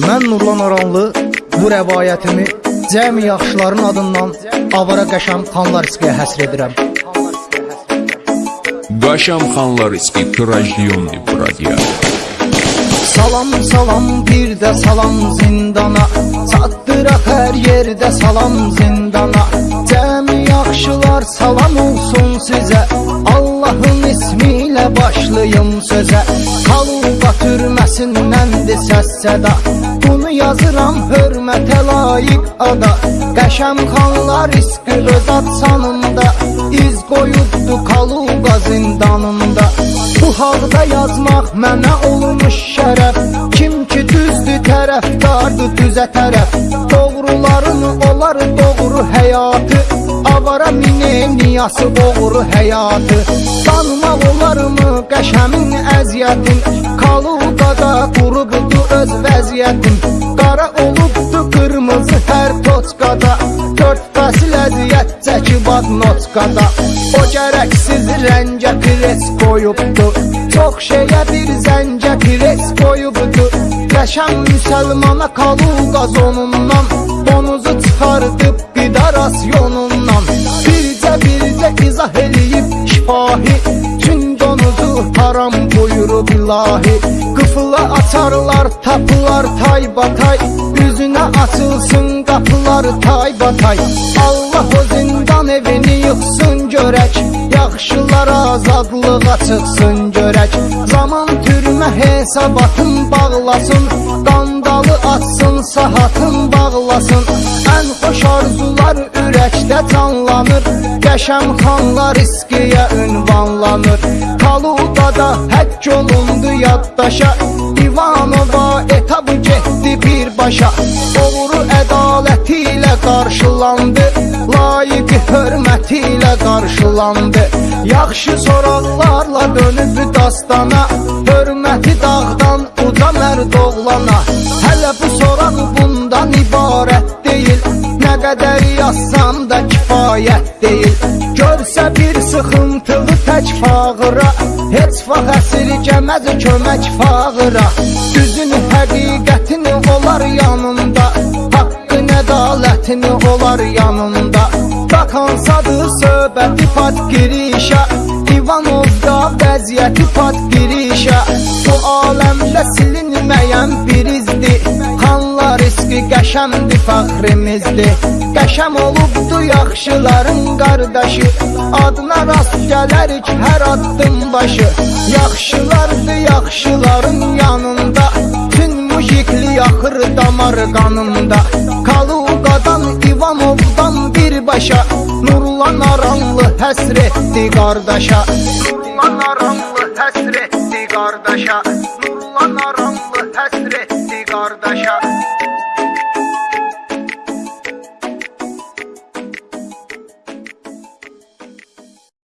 Mən Nurlan Aranlı bu rəvayətimi cəmi yaxşıların adından Avara Qəşəm Xanlarskiyə həsr edirəm. Qəşəm Xanlarski Trajdyonli Bradia. Salam, salam, bir də salam zindana, çatdıraq hər yerdə salam zindana. Cəmi yaxşılar salam olsun sizə. Allahın ismi ilə başlayım sözə Kaluba türməsindəndir səs səda Bunu yazıram hörmətə layiq ada. Qəşəm xanlar riski öz atsanında İz qoyubdu Kaluqa zindanında Bu halda yazmaq mənə olmuş şərəf. Kim ki düzdür tərəfdardır düzə tərəf. Doğruların olar doğru həyatı Avara mine niyası doğru həyatı. Tanımaq olarmı qəşəmin əziyyətin? Kaluqada qurubdu öz vəziyyətim Qara olubdu qırmızı hər toçqada. Dörd fəsil əziyyət çəkib ad notqada O gərəksiz rəngə pres qoyubdu. Çox şeyə bir zəncə pres qoyubdu. Qəşəm müsəlmana kaluqaz onundan Donuzu çıxardıb qida rasyonundan izah eləyib şifahi. Çün donuzu haram buyurub ilahi. Qıfıla açarlar, tapılar tay batay. Üzünə açılsın qapılar tay batay. Allah o zindan evini yıxsın görək Yaxşılar azadlığa çıxsın görək Zaman türmə hesabatın bağlasın. Qandalı açsın, sahatın bağlasın ürəkdə canlanır Qəşəm xanlar riskiyə ünvanlanır. Kaludada həkk olundu yaddaşa. İvanova etabı getdi birbaşa Doğru ədaləti ilə qarşılandı Layiq hörməti ilə qarşılandı Yaxşı soraqlarla dönüb dastana Hörməti dağdan uca mərd oğlana Hələ bu soraq bundan ibarət deyil Nə qədər yazsam da kifayət deyil. Görsə bir sıxıntılı tək fağıra Heç vaxt əsirgəməz kömək fağıra. Düzünü, həqiqətini olar yanında Haqqın, ədalətini olar yanında. Bakansadır söhbəti pat girişə İvanovda vəziyyəti pat girişə. Bu aləmdə silinməyən bir riski qəşəmdir fəxrimizdir Qəşəm olubdu yaxşıların qardaşı. Adına rast gələrik hər addım başı. Yaxşılardı yaxşıların yanında. Tün mujikli axır damar qanımda Kaluqadan İvanovdan birbaşa Nurlan aranlı həsr etdi qardaşa. Nurlan aranlı həsr etdi qardaşa. Nurlan aranlı